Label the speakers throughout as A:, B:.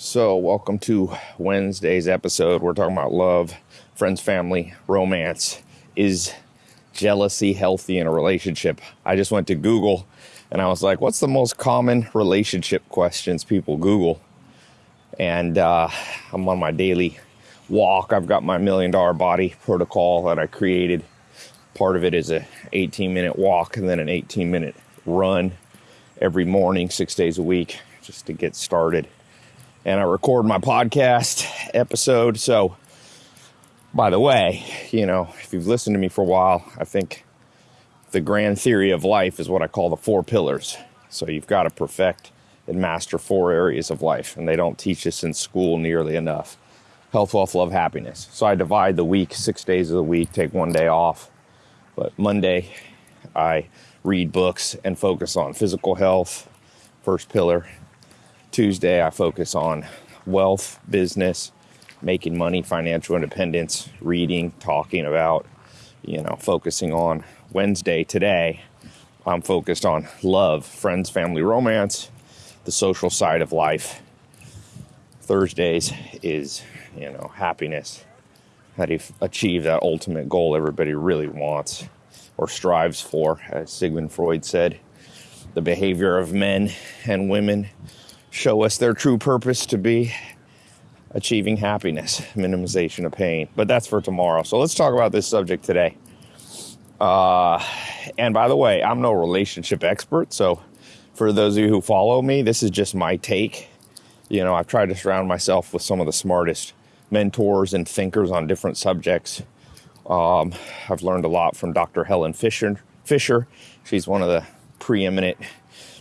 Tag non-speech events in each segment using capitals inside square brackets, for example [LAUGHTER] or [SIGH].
A: So, welcome to Wednesday's episode. We're talking about love, friends, family, romance. Is jealousy healthy in a relationship? I just went to Google and I was like, what's the most common relationship questions people Google? And uh, I'm on my daily walk. I've got my million dollar body protocol that I created. Part of it is a 18 minute walk and then an 18 minute run every morning, six days a week, just to get started and I record my podcast episode. So, by the way, you know, if you've listened to me for a while, I think the grand theory of life is what I call the four pillars. So, you've got to perfect and master four areas of life, and they don't teach us in school nearly enough health, wealth, love, happiness. So, I divide the week six days of the week, take one day off. But Monday, I read books and focus on physical health, first pillar. Tuesday, I focus on wealth, business, making money, financial independence, reading, talking about, you know, focusing on Wednesday today. I'm focused on love, friends, family, romance, the social side of life. Thursdays is, you know, happiness. How you achieve that ultimate goal everybody really wants or strives for, as Sigmund Freud said? The behavior of men and women show us their true purpose to be achieving happiness, minimization of pain. But that's for tomorrow. So let's talk about this subject today. Uh, and by the way, I'm no relationship expert. So for those of you who follow me, this is just my take. You know, I've tried to surround myself with some of the smartest mentors and thinkers on different subjects. Um, I've learned a lot from Dr. Helen Fisher. Fisher, she's one of the preeminent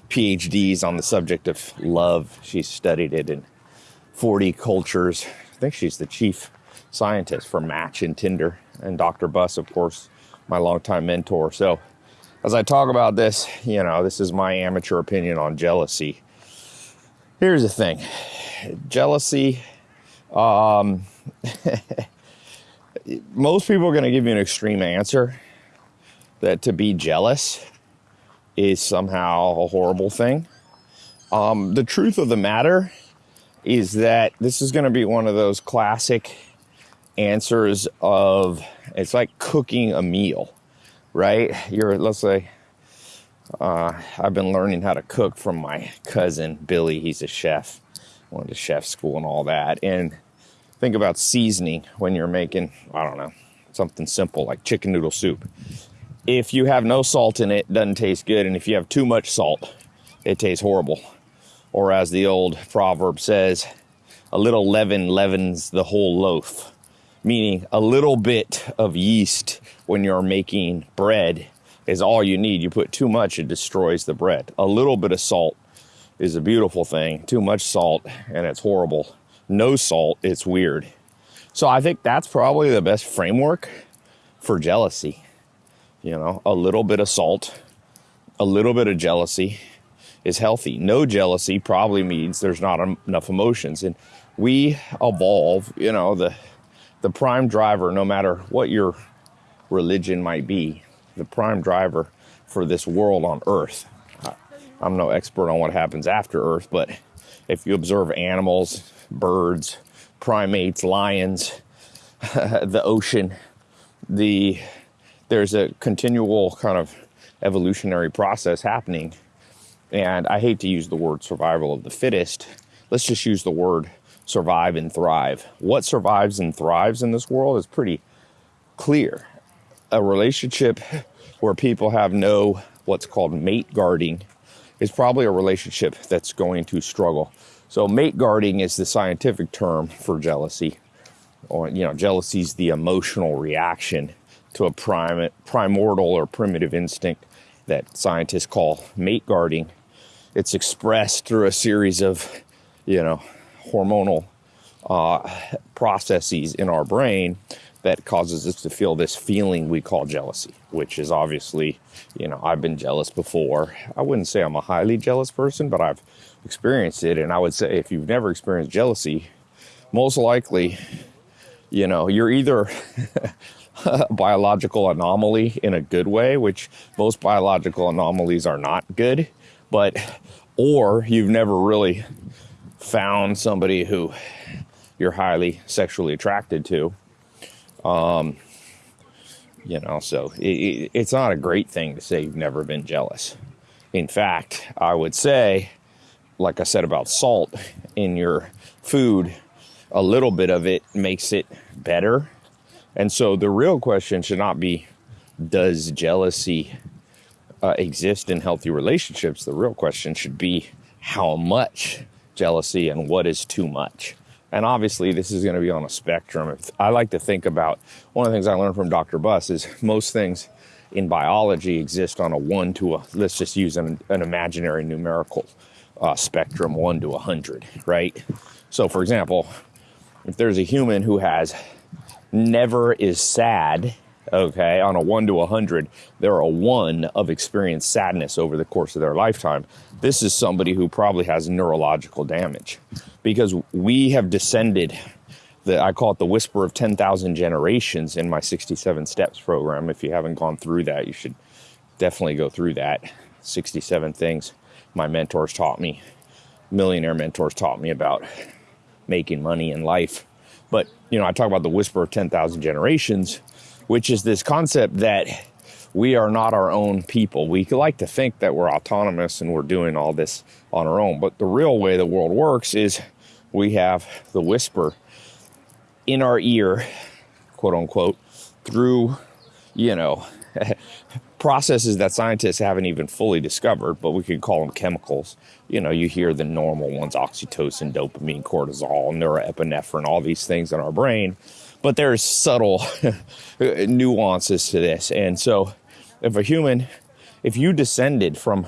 A: PhDs on the subject of love. She's studied it in 40 cultures. I think she's the chief scientist for Match and Tinder. And Dr. Buss, of course, my longtime mentor. So, as I talk about this, you know, this is my amateur opinion on jealousy. Here's the thing jealousy, um, [LAUGHS] most people are going to give you an extreme answer that to be jealous is somehow a horrible thing. Um, the truth of the matter is that this is going to be one of those classic answers of it's like cooking a meal, right? You're, let's say, uh, I've been learning how to cook from my cousin Billy. He's a chef, went to chef school and all that. And think about seasoning when you're making, I don't know, something simple like chicken noodle soup if you have no salt in it, it doesn't taste good. And if you have too much salt, it tastes horrible. Or as the old proverb says, a little leaven leavens the whole loaf. Meaning a little bit of yeast when you're making bread is all you need. You put too much, it destroys the bread. A little bit of salt is a beautiful thing. Too much salt, and it's horrible. No salt, it's weird. So I think that's probably the best framework for jealousy you know, a little bit of salt, a little bit of jealousy is healthy. No jealousy probably means there's not enough emotions. And we evolve, you know, the the prime driver, no matter what your religion might be, the prime driver for this world on earth. I'm no expert on what happens after earth, but if you observe animals, birds, primates, lions, [LAUGHS] the ocean, the there's a continual kind of evolutionary process happening. And I hate to use the word survival of the fittest. Let's just use the word survive and thrive. What survives and thrives in this world is pretty clear. A relationship where people have no what's called mate guarding is probably a relationship that's going to struggle. So mate guarding is the scientific term for jealousy. Or you know, jealousy is the emotional reaction to a prime, primordial or primitive instinct that scientists call mate guarding. It's expressed through a series of, you know, hormonal uh, processes in our brain that causes us to feel this feeling we call jealousy, which is obviously, you know, I've been jealous before. I wouldn't say I'm a highly jealous person, but I've experienced it. And I would say if you've never experienced jealousy, most likely, you know, you're either [LAUGHS] [LAUGHS] biological anomaly in a good way, which most biological anomalies are not good, but or you've never really found somebody who you're highly sexually attracted to. Um, you know, so it, it, it's not a great thing to say you've never been jealous. In fact, I would say, like I said about salt in your food, a little bit of it makes it better. And so the real question should not be, does jealousy uh, exist in healthy relationships? The real question should be, how much jealousy and what is too much? And obviously, this is going to be on a spectrum. I like to think about one of the things I learned from Dr. Buss is most things in biology exist on a one to a, let's just use an, an imaginary numerical uh, spectrum, one to a hundred, right? So, for example, if there's a human who has never is sad okay, on a one to a hundred, they're a one of experienced sadness over the course of their lifetime. This is somebody who probably has neurological damage because we have descended. The, I call it the whisper of 10,000 generations in my 67 steps program. If you haven't gone through that, you should definitely go through that. 67 things my mentors taught me, millionaire mentors taught me about making money in life. But, you know, I talk about the whisper of 10,000 generations which is this concept that we are not our own people. We like to think that we're autonomous and we're doing all this on our own, but the real way the world works is we have the whisper in our ear, quote unquote, through, you know, [LAUGHS] processes that scientists haven't even fully discovered, but we could call them chemicals. You know, you hear the normal ones oxytocin, dopamine, cortisol, norepinephrine, all these things in our brain but there's subtle [LAUGHS] nuances to this. And so, if a human, if you descended from,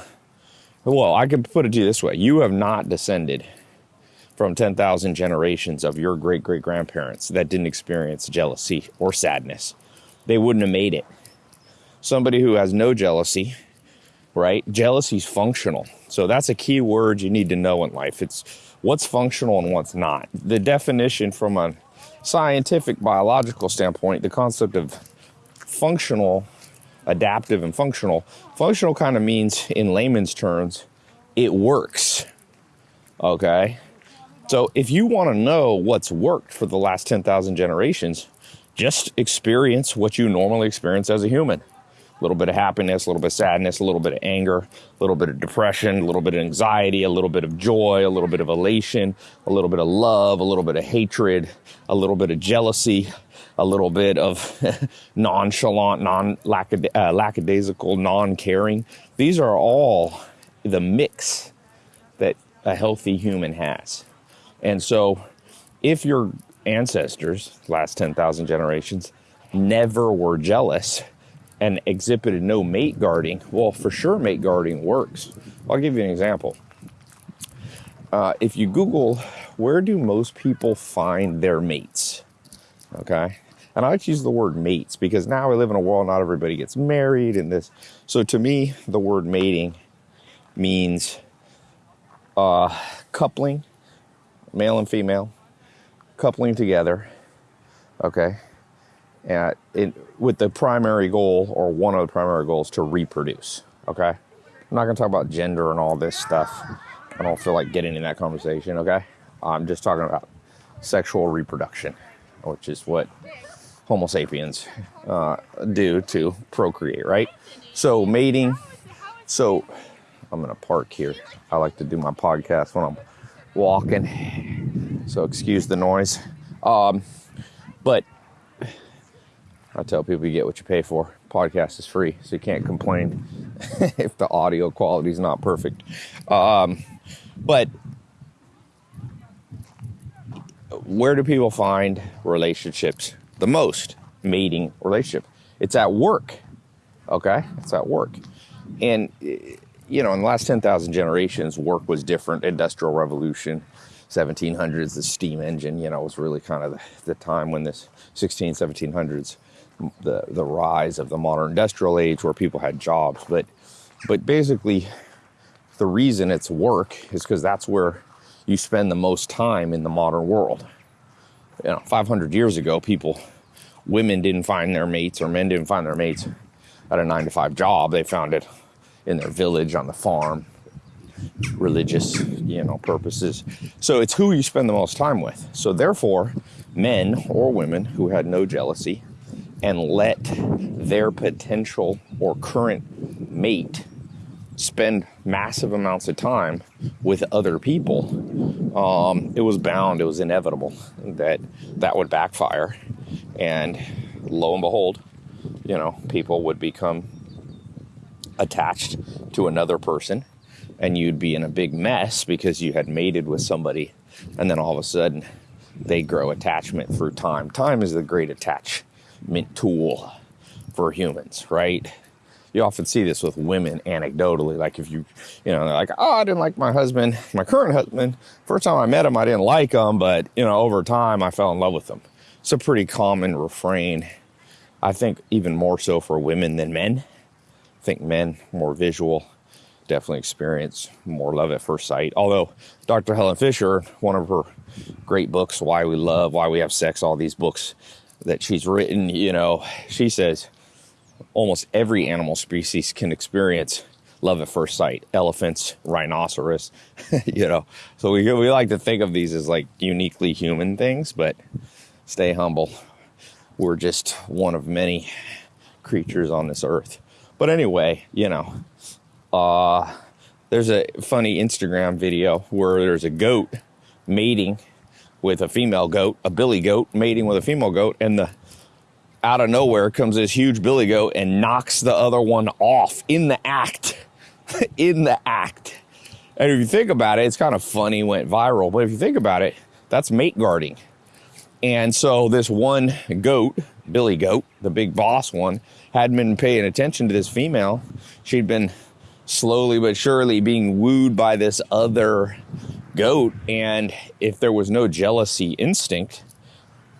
A: well, I could put it to you this way you have not descended from 10,000 generations of your great great grandparents that didn't experience jealousy or sadness. They wouldn't have made it. Somebody who has no jealousy, right? Jealousy's functional. So that's a key word you need to know in life. It's what's functional and what's not. The definition from a scientific biological standpoint, the concept of functional, adaptive, and functional, functional kind of means, in layman's terms, it works. Okay? So if you want to know what's worked for the last 10,000 generations, just experience what you normally experience as a human a little bit of happiness, a little bit of sadness, a little bit of anger, a little bit of depression, a little bit of anxiety, a little bit of joy, a little bit of elation, a little bit of love, a little bit of hatred, a little bit of jealousy, a little bit of nonchalant, non uh, lackadaisical, non caring. These are all the mix that a healthy human has. And so, if your ancestors, last 10,000 generations, never were jealous, and exhibited no mate guarding, well, for sure, mate guarding works. I'll give you an example. Uh, if you Google, where do most people find their mates? Okay. And I like to use the word mates because now we live in a world not everybody gets married and this. So to me, the word mating means uh, coupling, male and female, coupling together. Okay and it, with the primary goal or one of the primary goals to reproduce. Okay, I'm not going to talk about gender and all this stuff. I don't feel like getting in that conversation. Okay, I'm just talking about sexual reproduction, which is what Homo sapiens uh, do to procreate, right? So mating. So I'm in a park here. I like to do my podcast when I'm walking, so excuse the noise. Um, but I tell people you get what you pay for. Podcast is free, so you can't complain [LAUGHS] if the audio quality is not perfect. Um, but where do people find relationships the most? Mating relationship. It's at work. Okay, it's at work, and you know, in the last ten thousand generations, work was different. Industrial Revolution. 1700s, the steam engine, you know, was really kind of the, the time when this 16, 1700s the the rise of the modern industrial age where people had jobs but but basically the reason it's work is because that's where you spend the most time in the modern world you know 500 years ago people women didn't find their mates or men didn't find their mates at a 9 to 5 job they found it in their village on the farm religious, you know, purposes. So it's who you spend the most time with. So therefore, men or women who had no jealousy and let their potential or current mate spend massive amounts of time with other people, um, it was bound, it was inevitable that that would backfire. And lo and behold, you know, people would become attached to another person and you'd be in a big mess because you had mated with somebody and then all of a sudden they grow attachment through time. Time is the great tool for humans, right? You often see this with women anecdotally. Like if you, you know, they're like, oh, I didn't like my husband, my current husband. First time I met him, I didn't like him, but, you know, over time I fell in love with him. It's a pretty common refrain. I think even more so for women than men. I think men more visual, definitely experience more love at first sight. Although Dr. Helen Fisher, one of her great books, Why We Love, Why We Have Sex, all these books that she's written, you know, she says almost every animal species can experience love at first sight. Elephants, rhinoceros, [LAUGHS] you know. So we we like to think of these as like uniquely human things, but stay humble. We're just one of many creatures on this earth. But anyway, you know, uh, there's a funny Instagram video where there's a goat mating with a female goat, a billy goat mating with a female goat, and the out of nowhere comes this huge billy goat and knocks the other one off in the act. [LAUGHS] in the act. And if you think about it, it's kind of funny, went viral, but if you think about it, that's mate guarding. And so this one goat, Billy Goat, the big boss one, hadn't been paying attention to this female. She'd been slowly but surely being wooed by this other goat. And if there was no jealousy instinct,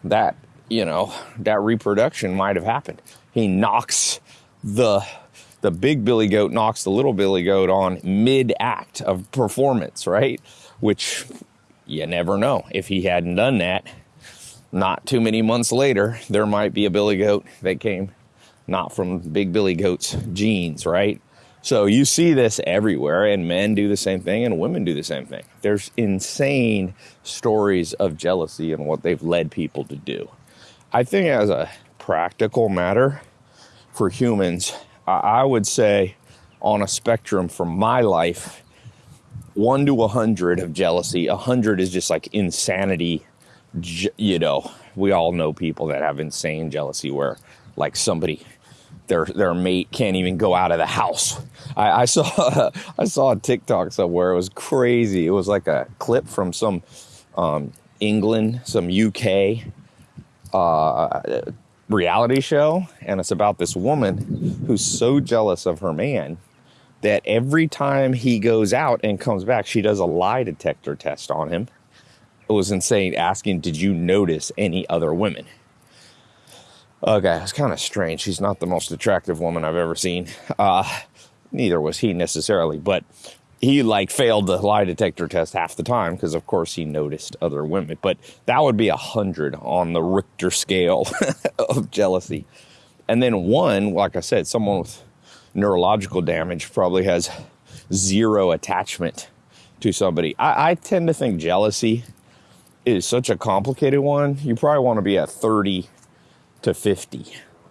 A: that, you know, that reproduction might have happened. He knocks the the big billy goat knocks the little billy goat on mid act of performance, right? Which you never know. If he hadn't done that, not too many months later, there might be a billy goat that came not from big billy goat's genes, right? So you see this everywhere, and men do the same thing, and women do the same thing. There's insane stories of jealousy and what they've led people to do. I think, as a practical matter for humans, I would say on a spectrum from my life, one to a hundred of jealousy. A hundred is just like insanity. You know, we all know people that have insane jealousy where like somebody their their mate can't even go out of the house. I, I saw [LAUGHS] I saw a TikTok somewhere. It was crazy. It was like a clip from some um, England, some UK uh, reality show, and it's about this woman who's so jealous of her man that every time he goes out and comes back, she does a lie detector test on him. It was insane, asking, "Did you notice any other women?" Okay, it's kind of strange. She's not the most attractive woman I've ever seen. Uh, neither was he necessarily, but he like failed the lie detector test half the time because of course he noticed other women. But that would be a hundred on the Richter scale [LAUGHS] of jealousy. And then one, like I said, someone with neurological damage probably has zero attachment to somebody. I, I tend to think jealousy is such a complicated one. You probably want to be at 30 to 50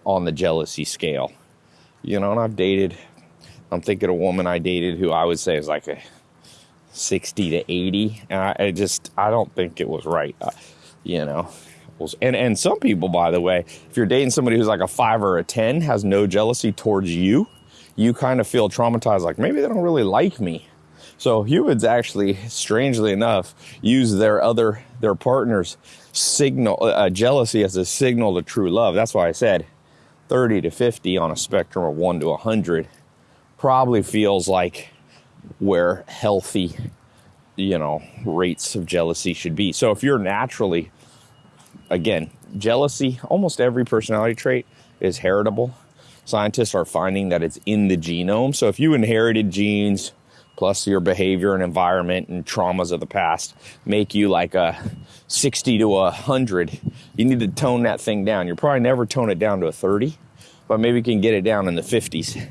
A: on the jealousy scale. You know, and I've dated, I'm thinking a woman I dated who I would say is like a 60 to 80. And I, I just, I don't think it was right. Uh, you know, and, and some people, by the way, if you're dating somebody who's like a five or a 10, has no jealousy towards you, you kind of feel traumatized, like maybe they don't really like me. So humans actually, strangely enough, use their other, their partner's signal, uh, jealousy as a signal to true love. That's why I said 30 to 50 on a spectrum of 1 to 100 probably feels like where healthy, you know, rates of jealousy should be. So if you're naturally, again, jealousy, almost every personality trait is heritable. Scientists are finding that it's in the genome. So if you inherited genes, plus your behavior and environment and traumas of the past make you like a 60 to a 100 you need to tone that thing down you'll probably never tone it down to a 30 but maybe you can get it down in the 50s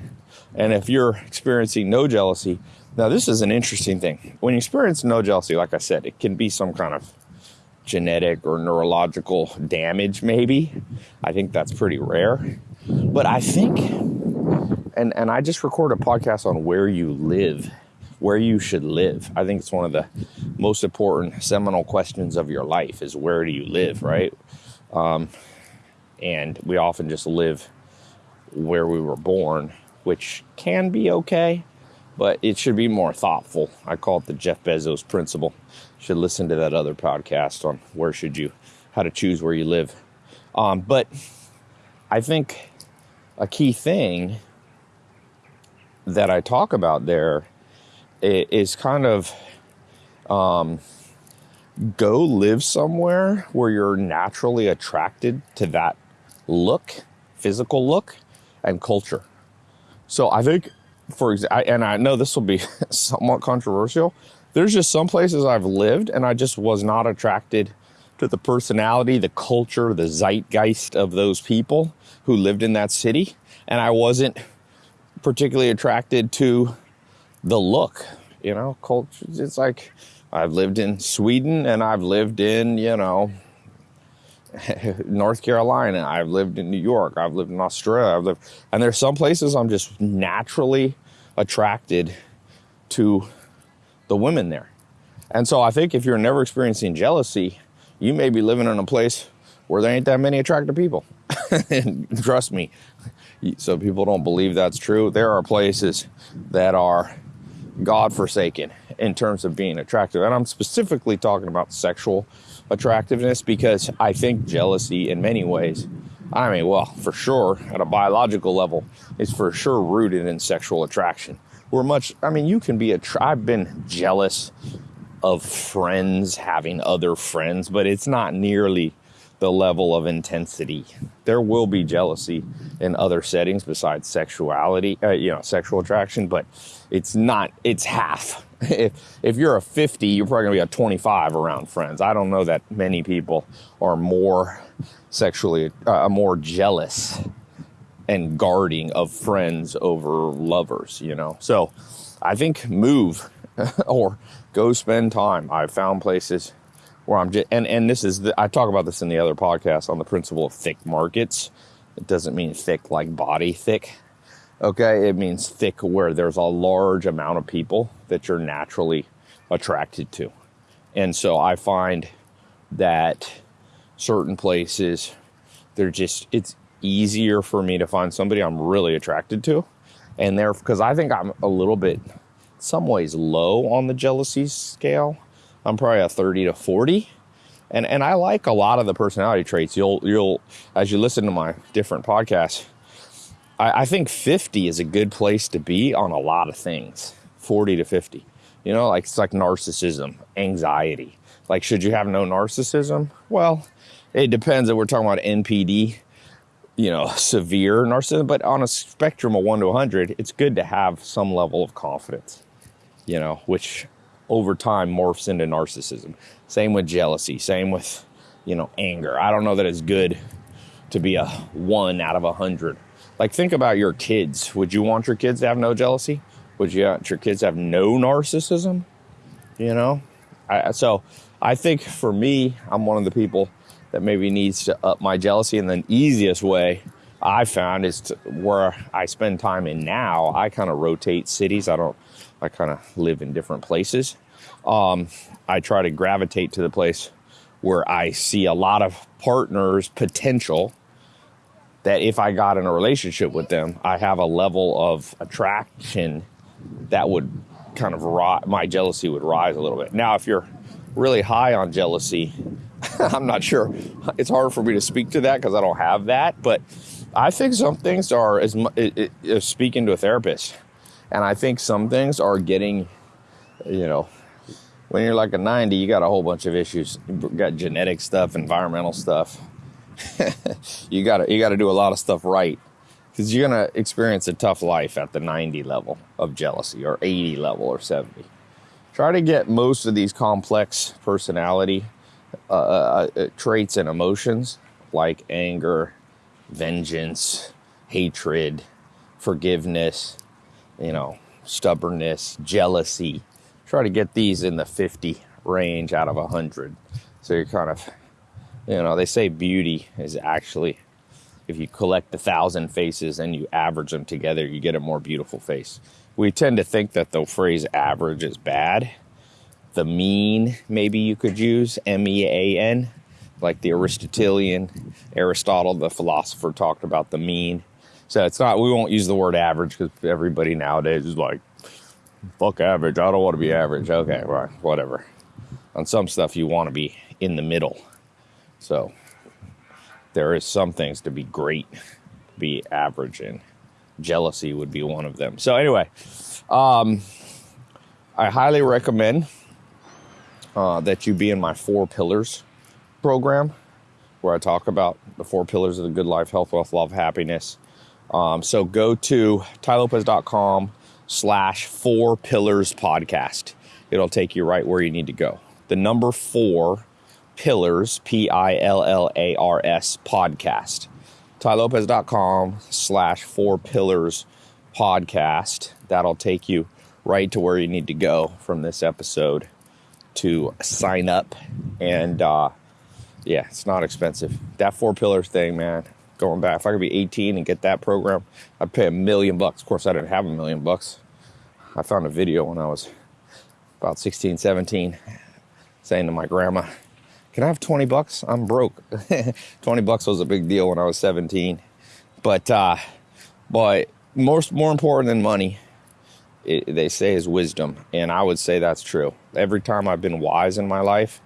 A: and if you're experiencing no jealousy Now, this is an interesting thing. When you experience no jealousy, like I said, it can be some kind of genetic or neurological damage, maybe. I think that's pretty rare. But I think, and, and I just recorded a podcast on where you live, where you should live. I think it's one of the most important seminal questions of your life is where do you live, right? Um, and we often just live where we were born, which can be okay, but it should be more thoughtful. I call it the Jeff Bezos principle. You should listen to that other podcast on where should you, how to choose where you live. Um, but I think a key thing that I talk about there is kind of um, go live somewhere where you're naturally attracted to that look, physical look, and culture. So I think, for example, and I know this will be [LAUGHS] somewhat controversial. There's just some places I've lived and I just was not attracted to the personality, the culture, the zeitgeist of those people who lived in that city. And I wasn't particularly attracted to the look, you know, culture. It's like I've lived in Sweden and I've lived in, you know, [LAUGHS] North Carolina. I've lived in New York. I've lived in Australia. I've lived, and there's some places I'm just naturally attracted to the women there. And so I think if you're never experiencing jealousy, you may be living in a place where there ain't that many attractive people. and [LAUGHS] trust me, so people don't believe that's true. There are places that are God forsaken in terms of being attractive. And I'm specifically talking about sexual attractiveness because I think jealousy, in many ways, I mean, well, for sure, at a biological level, is for sure rooted in sexual attraction. We're much, I mean, you can be a, I've been jealous of friends having other friends, but it's not nearly the level of intensity. There will be jealousy in other settings besides sexuality, uh, you know, sexual attraction, but it's not, it's half. [LAUGHS] If, if you're a 50, you're probably gonna be a 25 around friends. I don't know that many people are more sexually, uh, more jealous and guarding of friends over lovers, you know? So I think move [LAUGHS] or go spend time. I've found places where I'm just, and, and this is, the, I talk about this in the other podcast on the principle of thick markets. It doesn't mean thick like body thick. Okay. It means thick where there's a large amount of people that you're naturally attracted to. And so I find that certain places, they're just, it's easier for me to find somebody I'm really attracted to. And there, because I think I'm a little bit, some ways low on the jealousy scale I'm probably a 30 to 40. And and I like a lot of the personality traits. You'll you'll as you listen to my different podcasts, I, I think 50 is a good place to be on a lot of things. 40 to 50. You know, like it's like narcissism, anxiety. Like, should you have no narcissism? Well, it depends. If we're talking about NPD, you know, severe narcissism, but on a spectrum of one to 100, it's good to have some level of confidence, you know, which over time morphs into narcissism. Same with jealousy, same with, you know, anger. I don't know that it's good to be a one out of a hundred. Like, think about your kids. Would you want your kids to have no jealousy? Would you want your kids to have no narcissism? You know? I, so I think for me, I'm one of the people that maybe needs to up my jealousy. And the easiest way I found is to, where I spend time in now, I kind of rotate cities. I don't I kind of live in different places. Um, I try to gravitate to the place where I see a lot of partners potential that if I got in a relationship with them, I have a level of attraction that would kind of my jealousy would rise a little bit. Now, if you're really high on jealousy, [LAUGHS] I'm not sure. It's hard for me to speak to that because I don't have that. But I think some things are as, as speaking to a therapist. And I think some things are getting, you know, when you're like a 90, you got a whole bunch of issues. You got genetic stuff, environmental stuff. [LAUGHS] you got to you got to do a lot of stuff right because you're gonna experience a tough life at the 90 level of jealousy or 80 level or 70. Try to get most of these complex personality uh, uh, uh traits and emotions like anger, vengeance, hatred, forgiveness, you know, stubbornness, jealousy. Try to get these in the 50 range out of 100. So you're kind of, you know, they say beauty is actually, if you collect a thousand faces and you average them together, you get a more beautiful face. We tend to think that the phrase average is bad. The mean, maybe you could use M E A N, like the Aristotelian, Aristotle, the philosopher, talked about the mean. So it's not, we won't use the word average because everybody nowadays is like, fuck average. I don't want to be average. Okay, right, whatever. On some stuff, you want to be in the middle. So there is some things to be great, be average, and jealousy would be one of them. So anyway, um, I highly recommend uh, that you be in my four pillars program, where I talk about the four pillars of the good life: health, wealth, love, happiness. Um, so go to tailopez.com slash four pillars podcast. It'll take you right where you need to go. The number four pillars, P I L L A R S podcast. tailopez.com slash four pillars podcast. That'll take you right to where you need to go from this episode to sign up. And uh, yeah, it's not expensive. That four pillars thing, man, going back, if I could be 18 and get that program, I'd pay a million bucks. Of course, I didn't have a million bucks. I found a video when I was about 16, 17, saying to my grandma, Can I have 20 bucks? I'm broke. [LAUGHS] 20 bucks was a big deal when I was 17. But, uh, but most, more important than money, it, they say is wisdom. And I would say that's true. Every time I've been wise in my life,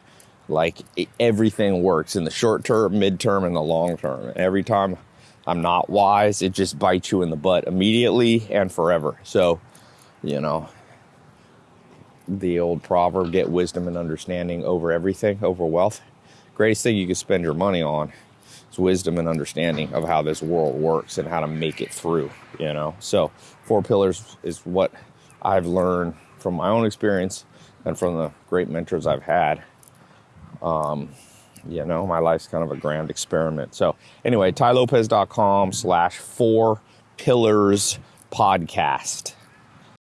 A: like everything works in the short term, midterm, and the long term. Every time I'm not wise, it just bites you in the butt immediately and forever. So, you know, the old proverb get wisdom and understanding over everything, over wealth. Greatest thing you can spend your money on is wisdom and understanding of how this world works and how to make it through, you know. So, four pillars is what I've learned from my own experience and from the great mentors I've had. Um, you know, my life's kind of a grand experiment. So, anyway, tailopez.com slash four pillars podcast.